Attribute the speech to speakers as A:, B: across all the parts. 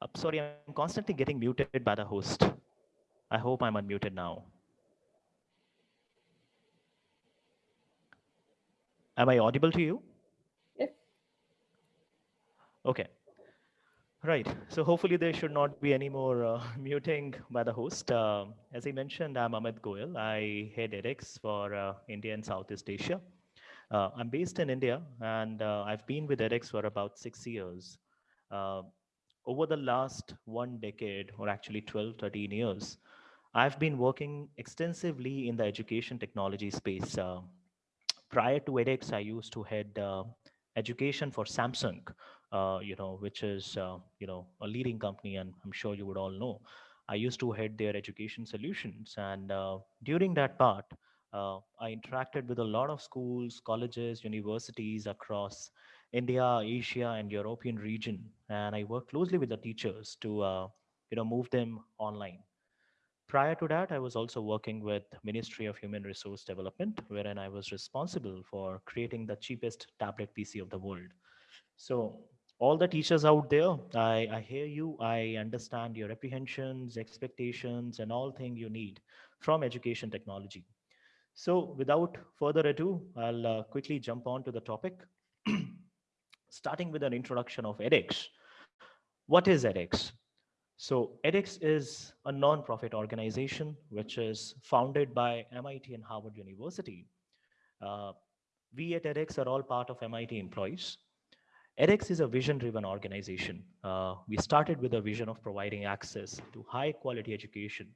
A: Uh, sorry, I'm constantly getting muted by the host. I hope I'm unmuted now. Am I audible to you?
B: Yes.
A: Okay. Right. So hopefully there should not be any more uh, muting by the host. Uh, as I mentioned, I'm Amit Goyal. I head edX for uh, India and Southeast Asia. Uh, I'm based in India and uh, I've been with edX for about six years. Over the last one decade, or actually 12, 13 years, I've been working extensively in the education technology space. Uh, prior to edX, I used to head uh, education for Samsung, uh, you know, which is, uh, you know, a leading company, and I'm sure you would all know. I used to head their education solutions. And uh, during that part, uh, I interacted with a lot of schools, colleges, universities across India, Asia, and European region. And I worked closely with the teachers to, uh, you know, move them online. Prior to that, I was also working with Ministry of Human Resource Development, wherein I was responsible for creating the cheapest tablet PC of the world. So all the teachers out there, I, I hear you, I understand your apprehensions, expectations, and all things you need from education technology. So without further ado, I'll uh, quickly jump on to the topic, starting with an introduction of edX. What is edX? So edX is a non-profit organization which is founded by MIT and Harvard University. Uh, we at edX are all part of MIT employees. edX is a vision-driven organization. Uh, we started with a vision of providing access to high-quality education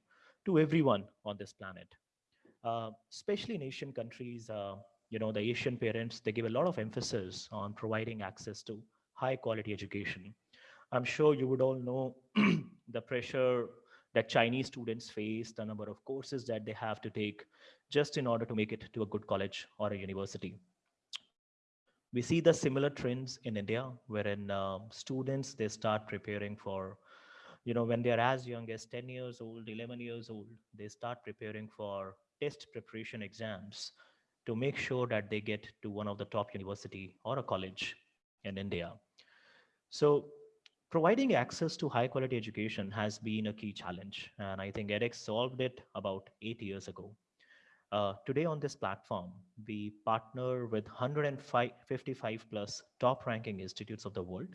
A: to everyone on this planet. Uh, especially in Asian countries, uh, you know, the Asian parents, they give a lot of emphasis on providing access to high-quality education. I'm sure you would all know the pressure that Chinese students face, the number of courses that they have to take just in order to make it to a good college or a university. We see the similar trends in India, wherein uh, students, they start preparing for, you know, when they're as young as 10 years old, 11 years old, they start preparing for test preparation exams to make sure that they get to one of the top university or a college in India. So providing access to high quality education has been a key challenge. And I think edX solved it about eight years ago. Uh, today on this platform, we partner with 155 plus top ranking institutes of the world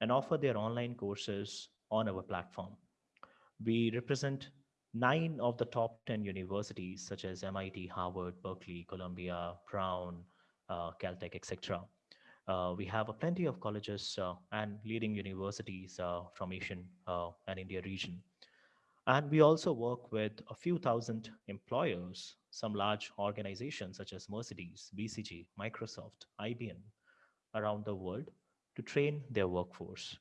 A: and offer their online courses on our platform. We represent nine of the top 10 universities such as MIT, Harvard, Berkeley, Columbia, Brown, uh, Caltech, etc. Uh, we have a plenty of colleges uh, and leading universities uh, from Asian and India region. And we also work with a few thousand employers, some large organizations such as Mercedes, BCG, Microsoft, IBM around the world to train their workforce.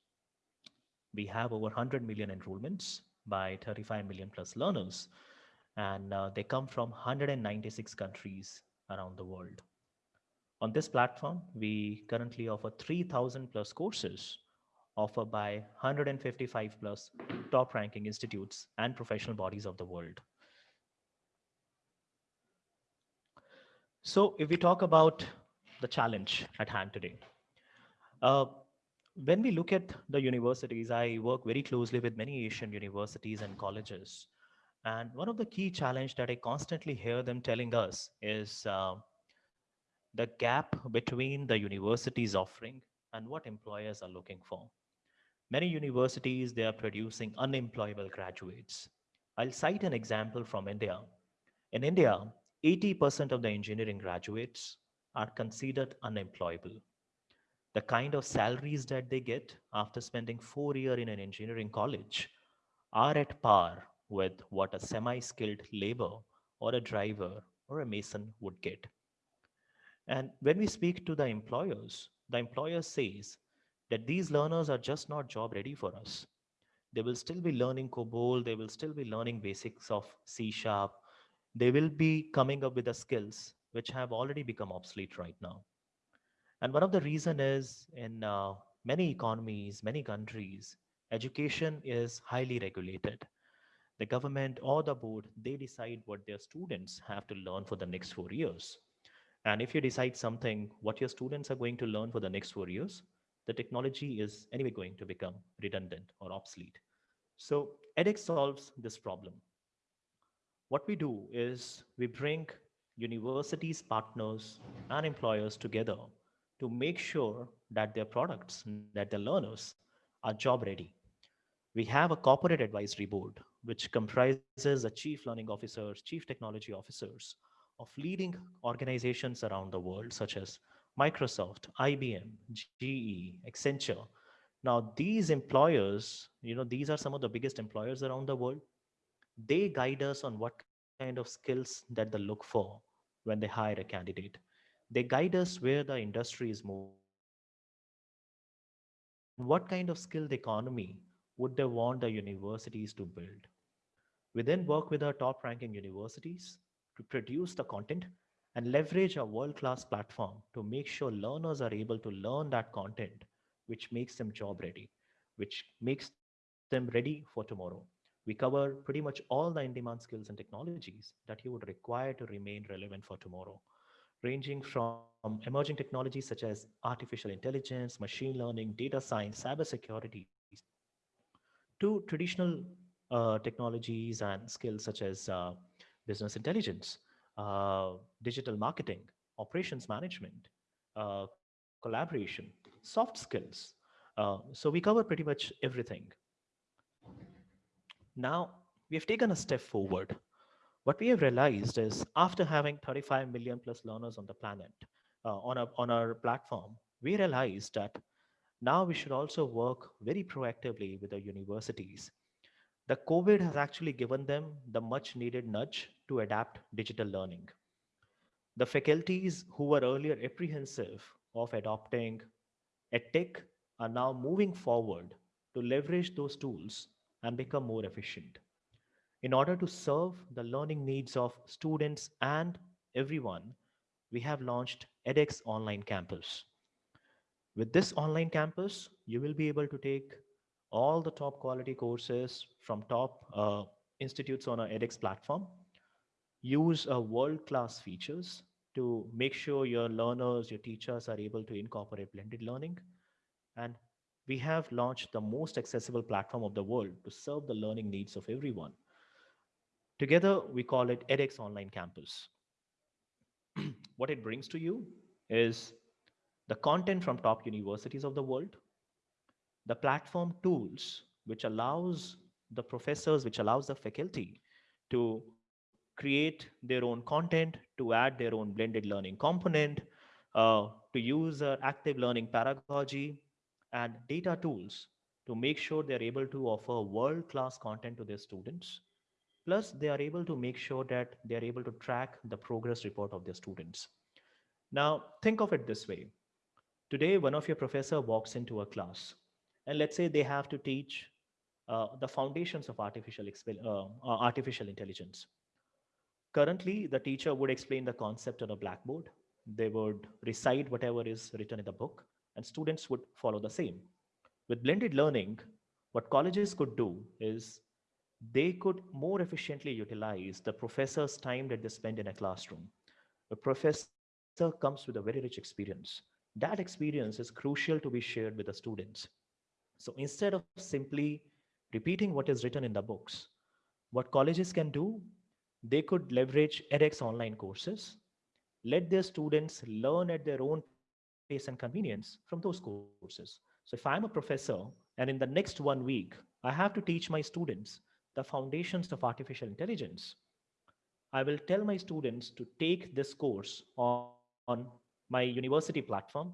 A: We have over 100 million enrollments by 35 million plus learners, and uh, they come from 196 countries around the world. On this platform, we currently offer 3,000 plus courses offered by 155 plus top ranking institutes and professional bodies of the world. So if we talk about the challenge at hand today, uh, when we look at the universities, I work very closely with many Asian universities and colleges. And one of the key challenge that I constantly hear them telling us is uh, the gap between the university's offering and what employers are looking for. Many universities, they are producing unemployable graduates. I'll cite an example from India. In India, 80% of the engineering graduates are considered unemployable. The kind of salaries that they get after spending four years in an engineering college are at par with what a semi-skilled labor or a driver or a mason would get. And when we speak to the employers, the employer says that these learners are just not job ready for us. They will still be learning COBOL, they will still be learning basics of C Sharp. They will be coming up with the skills which have already become obsolete right now. And one of the reason is in uh, many economies, many countries, education is highly regulated. The government or the board, they decide what their students have to learn for the next four years. And if you decide something, what your students are going to learn for the next four years, the technology is anyway going to become redundant or obsolete. So edX solves this problem. What we do is we bring universities, partners, and employers together to make sure that their products, that their learners are job ready. We have a corporate advisory board, which comprises the chief learning officers, chief technology officers of leading organizations around the world, such as Microsoft, IBM, GE, Accenture. Now, these employers, you know, these are some of the biggest employers around the world. They guide us on what kind of skills that they look for when they hire a candidate. They guide us where the industry is moving. What kind of skilled economy would they want the universities to build? We then work with our top ranking universities to produce the content and leverage our world-class platform to make sure learners are able to learn that content, which makes them job ready, which makes them ready for tomorrow. We cover pretty much all the in-demand skills and technologies that you would require to remain relevant for tomorrow, ranging from emerging technologies such as artificial intelligence, machine learning, data science, cybersecurity, to traditional uh, technologies and skills such as uh, business intelligence, uh, digital marketing, operations management, uh, collaboration, soft skills. Uh, so we cover pretty much everything. Now, we have taken a step forward. What we have realized is after having 35 million plus learners on the planet, uh, on, a, on our platform, we realized that now we should also work very proactively with the universities. The COVID has actually given them the much needed nudge to adapt digital learning. The faculties who were earlier apprehensive of adopting EdTech are now moving forward to leverage those tools and become more efficient. In order to serve the learning needs of students and everyone, we have launched edX Online Campus. With this online campus, you will be able to take all the top quality courses from top uh, institutes on our edX platform use a world-class features to make sure your learners, your teachers are able to incorporate blended learning. And we have launched the most accessible platform of the world to serve the learning needs of everyone. Together, we call it edX Online Campus. what it brings to you is the content from top universities of the world, the platform tools, which allows the professors, which allows the faculty to create their own content, to add their own blended learning component, uh, to use uh, active learning pedagogy and data tools to make sure they're able to offer world-class content to their students. Plus, they are able to make sure that they're able to track the progress report of their students. Now, think of it this way. Today, one of your professor walks into a class, and let's say they have to teach uh, the foundations of artificial, uh, uh, artificial intelligence. Currently, the teacher would explain the concept on a blackboard. They would recite whatever is written in the book, and students would follow the same. With blended learning, what colleges could do is they could more efficiently utilize the professor's time that they spend in a classroom. A professor comes with a very rich experience. That experience is crucial to be shared with the students. So instead of simply repeating what is written in the books, what colleges can do they could leverage edX online courses, let their students learn at their own pace and convenience from those courses. So if I'm a professor and in the next one week, I have to teach my students the foundations of artificial intelligence, I will tell my students to take this course on, on my university platform,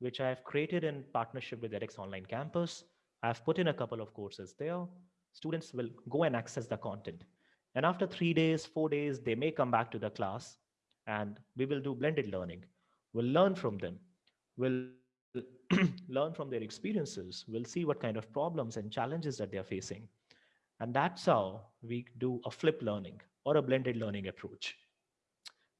A: which I have created in partnership with edX Online Campus. I've put in a couple of courses there. Students will go and access the content. And after three days, four days, they may come back to the class and we will do blended learning. We'll learn from them. We'll learn from their experiences. We'll see what kind of problems and challenges that they're facing. And that's how we do a flip learning or a blended learning approach.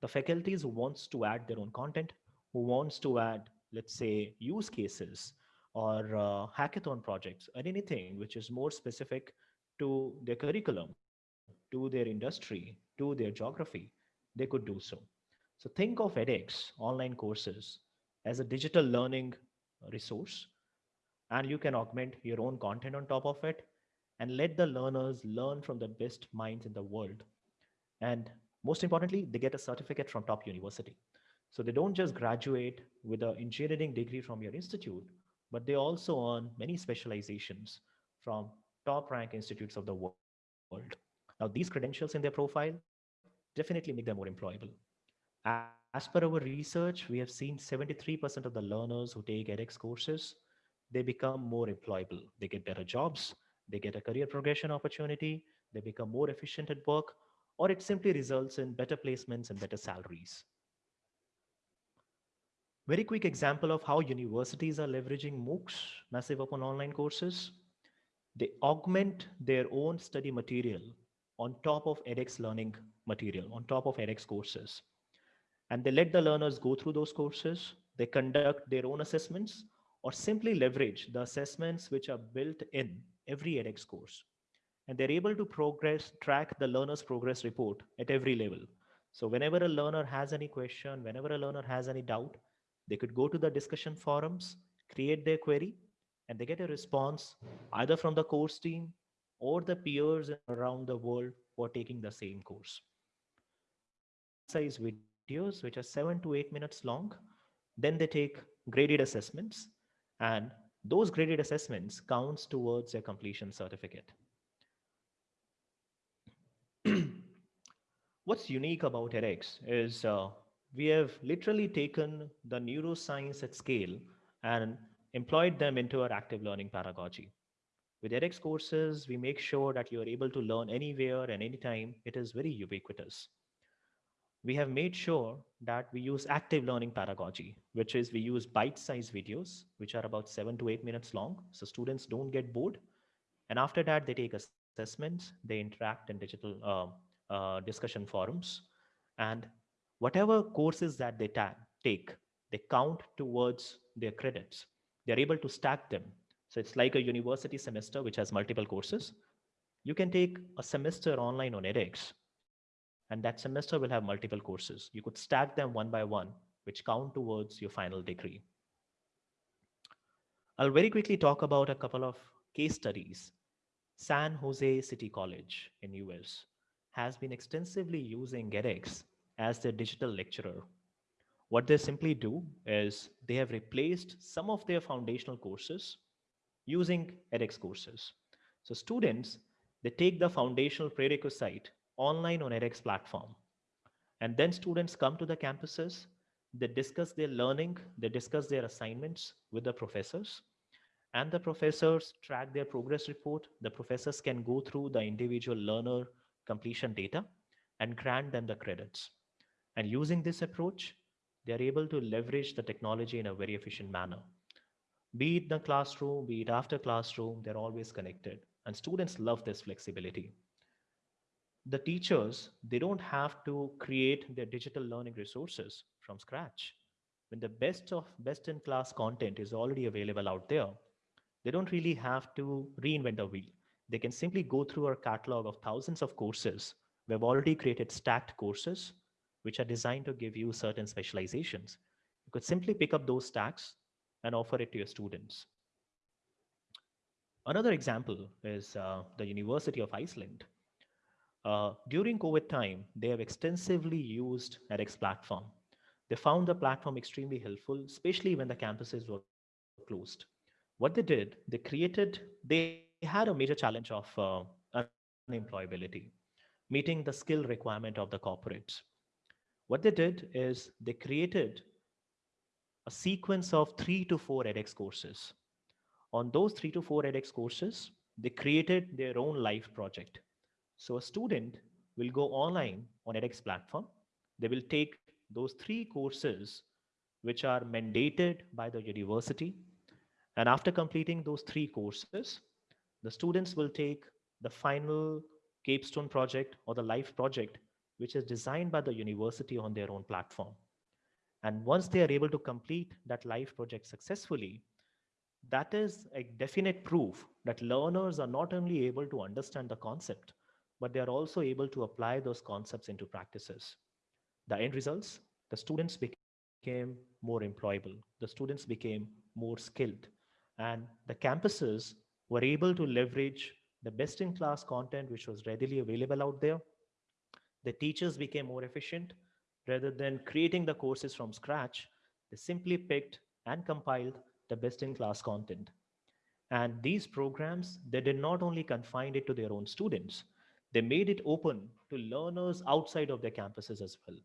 A: The faculties who wants to add their own content, who wants to add, let's say, use cases or uh, hackathon projects or anything which is more specific to their curriculum to their industry, to their geography, they could do so. So think of edX online courses as a digital learning resource and you can augment your own content on top of it and let the learners learn from the best minds in the world. And most importantly they get a certificate from top university. So they don't just graduate with an engineering degree from your institute but they also earn many specializations from top rank institutes of the world. Now these credentials in their profile definitely make them more employable. As per our research, we have seen 73% of the learners who take edX courses, they become more employable. They get better jobs, they get a career progression opportunity, they become more efficient at work, or it simply results in better placements and better salaries. Very quick example of how universities are leveraging MOOCs, massive open online courses. They augment their own study material on top of edX learning material, on top of edX courses and they let the learners go through those courses. They conduct their own assessments or simply leverage the assessments which are built in every edX course. And they're able to progress, track the learner's progress report at every level. So whenever a learner has any question, whenever a learner has any doubt, they could go to the discussion forums, create their query, and they get a response either from the course team or the peers around the world who are taking the same course. Size videos, which are seven to eight minutes long. Then they take graded assessments and those graded assessments counts towards their completion certificate. What's unique about edX is uh, we have literally taken the neuroscience at scale and employed them into our active learning pedagogy. With edX courses, we make sure that you're able to learn anywhere and anytime. It is very ubiquitous we have made sure that we use active learning pedagogy, which is we use bite-sized videos, which are about seven to eight minutes long. So students don't get bored. And after that, they take assessments, they interact in digital uh, uh, discussion forums. And whatever courses that they take, they count towards their credits. They're able to stack them. So it's like a university semester, which has multiple courses. You can take a semester online on edX and that semester will have multiple courses. You could stack them one by one, which count towards your final degree. I'll very quickly talk about a couple of case studies. San Jose City College in US has been extensively using edX as their digital lecturer. What they simply do is they have replaced some of their foundational courses using edX courses. So students, they take the foundational prerequisite online on edX platform. And then students come to the campuses, they discuss their learning, they discuss their assignments with the professors, and the professors track their progress report. The professors can go through the individual learner completion data and grant them the credits. And using this approach, they're able to leverage the technology in a very efficient manner. Be it the classroom, be it after classroom, they're always connected. And students love this flexibility the teachers, they don't have to create their digital learning resources from scratch. When the best of best in class content is already available out there, they don't really have to reinvent the wheel. They can simply go through our catalog of thousands of courses. We've already created stacked courses, which are designed to give you certain specializations. You could simply pick up those stacks and offer it to your students. Another example is uh, the University of Iceland. Uh, during COVID time, they have extensively used edX platform. They found the platform extremely helpful, especially when the campuses were closed. What they did, they created, they had a major challenge of uh, unemployability, meeting the skill requirement of the corporates. What they did is they created a sequence of three to four edX courses. On those three to four edX courses, they created their own live project so a student will go online on edX platform. They will take those three courses which are mandated by the university. And after completing those three courses, the students will take the final capstone project or the life project, which is designed by the university on their own platform. And once they are able to complete that life project successfully, that is a definite proof that learners are not only able to understand the concept, but they are also able to apply those concepts into practices. The end results, the students became more employable. The students became more skilled. And the campuses were able to leverage the best in class content which was readily available out there. The teachers became more efficient. Rather than creating the courses from scratch, they simply picked and compiled the best in class content. And these programs, they did not only confine it to their own students, they made it open to learners outside of their campuses as well.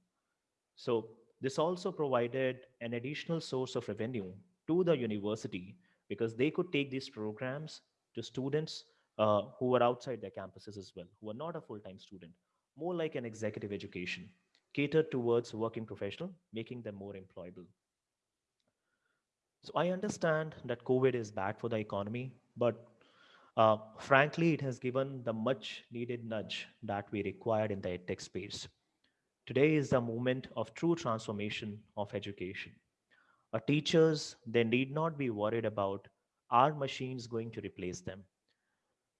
A: So this also provided an additional source of revenue to the university because they could take these programs to students uh, who were outside their campuses as well, who are not a full-time student, more like an executive education, catered towards working professional, making them more employable. So I understand that COVID is bad for the economy, but uh, frankly, it has given the much needed nudge that we required in the edtech space. Today is the moment of true transformation of education. Our teachers, they need not be worried about are machines going to replace them?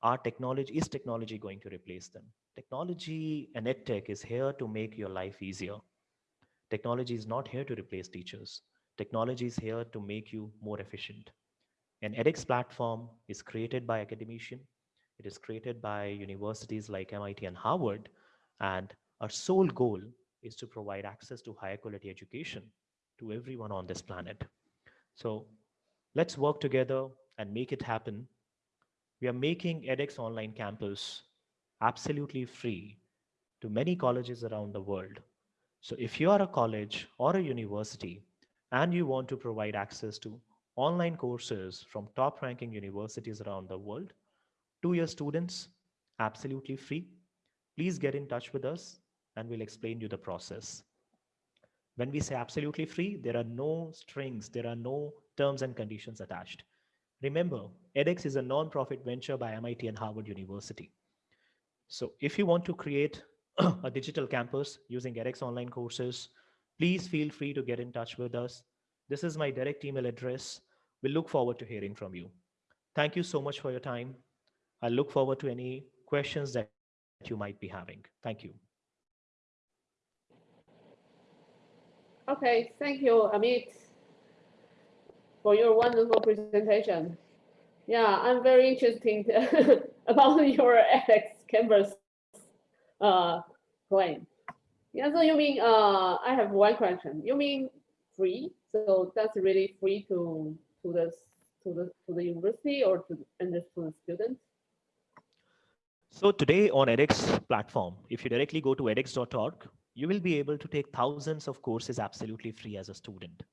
A: Our technology, is technology going to replace them? Technology and edtech is here to make your life easier. Technology is not here to replace teachers. Technology is here to make you more efficient. An edX platform is created by academician. It is created by universities like MIT and Harvard. And our sole goal is to provide access to higher quality education to everyone on this planet. So let's work together and make it happen. We are making edX Online Campus absolutely free to many colleges around the world. So if you are a college or a university and you want to provide access to online courses from top ranking universities around the world to your students absolutely free. Please get in touch with us and we'll explain you the process. When we say absolutely free, there are no strings, there are no terms and conditions attached. Remember, edX is a non-profit venture by MIT and Harvard University. So if you want to create a digital campus using edX online courses, please feel free to get in touch with us this is my direct email address. We look forward to hearing from you. Thank you so much for your time. I look forward to any questions that you might be having. Thank you.
B: Okay, thank you, Amit, for your wonderful presentation. Yeah, I'm very interested about your edX Campus uh, claim. Yeah, so you mean, uh, I have one question. You mean free. So that's really free to to the to the to the university or to and to the students.
A: So today on edX platform, if you directly go to edX.org, you will be able to take thousands of courses absolutely free as a student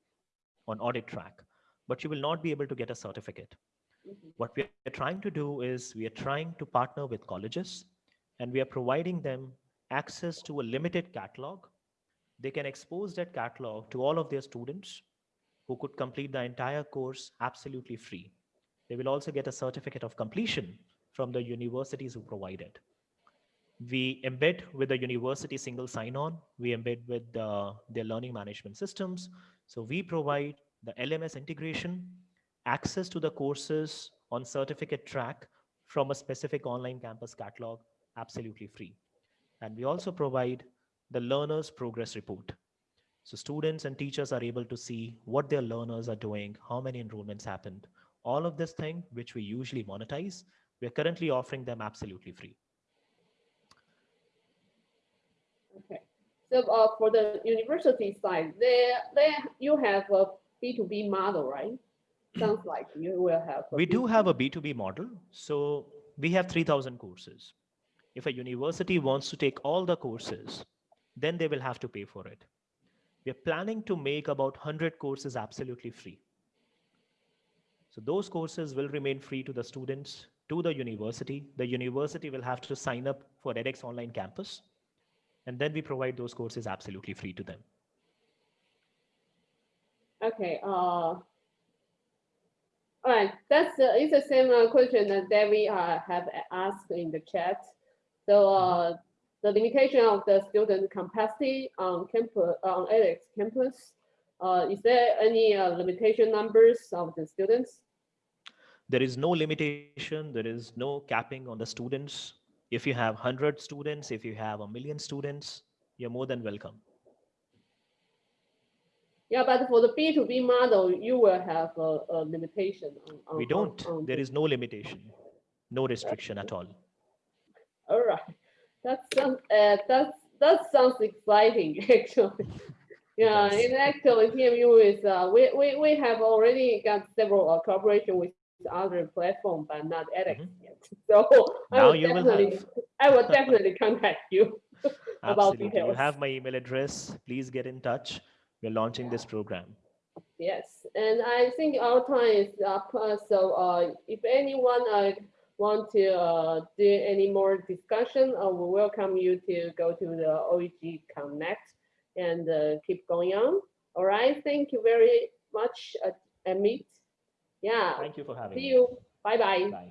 A: on audit track, but you will not be able to get a certificate. Mm -hmm. What we are trying to do is we are trying to partner with colleges and we are providing them access to a limited catalog they can expose that catalog to all of their students who could complete the entire course absolutely free. They will also get a certificate of completion from the universities who provide it. We embed with the university single sign-on. We embed with uh, their learning management systems. So we provide the LMS integration, access to the courses on certificate track from a specific online campus catalog, absolutely free. And we also provide the learner's progress report. So students and teachers are able to see what their learners are doing, how many enrollments happened, all of this thing, which we usually monetize, we're currently offering them absolutely free.
B: Okay, so uh, for the university side, they, they, you have a B2B model, right? Sounds like you will have.
A: We do have a B2B model. So we have 3000 courses. If a university wants to take all the courses, then they will have to pay for it. We're planning to make about 100 courses absolutely free. So those courses will remain free to the students, to the university. The university will have to sign up for edX Online Campus. And then we provide those courses absolutely free to them.
B: Okay. Uh, all right. That's uh, it's the same uh, question that we uh, have asked in the chat. So uh, the limitation of the student capacity on campus on edX campus. Uh, is there any uh, limitation numbers of the students?
A: There is no limitation. There is no capping on the students. If you have 100 students, if you have a million students, you're more than welcome.
B: Yeah, but for the B2B model, you will have a, a limitation on. on-
A: We don't.
B: on
A: There
B: this.
A: no limitation, no restriction at all.
B: All right, that sounds, uh, that, that sounds exciting, actually. Yeah,
A: does.
B: and actually TMU is, uh, we, we, we have already got several uh, cooperation with other platform, but not edX
A: Mhm.
B: yet. So I will
A: you will
B: definitely,
A: have.
B: I will definitely contact you. about
A: Absolutely. You have my email address. Please get in touch. We're launching this program.
B: Yes, and I think our time is up, uh, so uh, if anyone uh, want to uh, do any more discussion, uh, we welcome you to go to the OEG Connect and uh, keep going on. All right, thank you very much, uh, Amit. Yeah,
A: Thank you for having
B: see
A: me.
B: you. Bye-bye.
A: Bye.